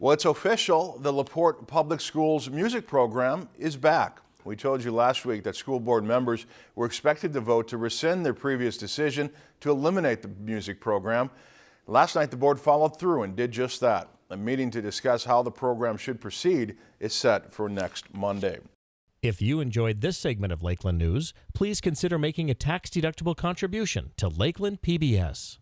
Well, it's official. The LaPorte Public Schools music program is back. We told you last week that school board members were expected to vote to rescind their previous decision to eliminate the music program. Last night, the board followed through and did just that. A meeting to discuss how the program should proceed is set for next Monday. If you enjoyed this segment of Lakeland News, please consider making a tax-deductible contribution to Lakeland PBS.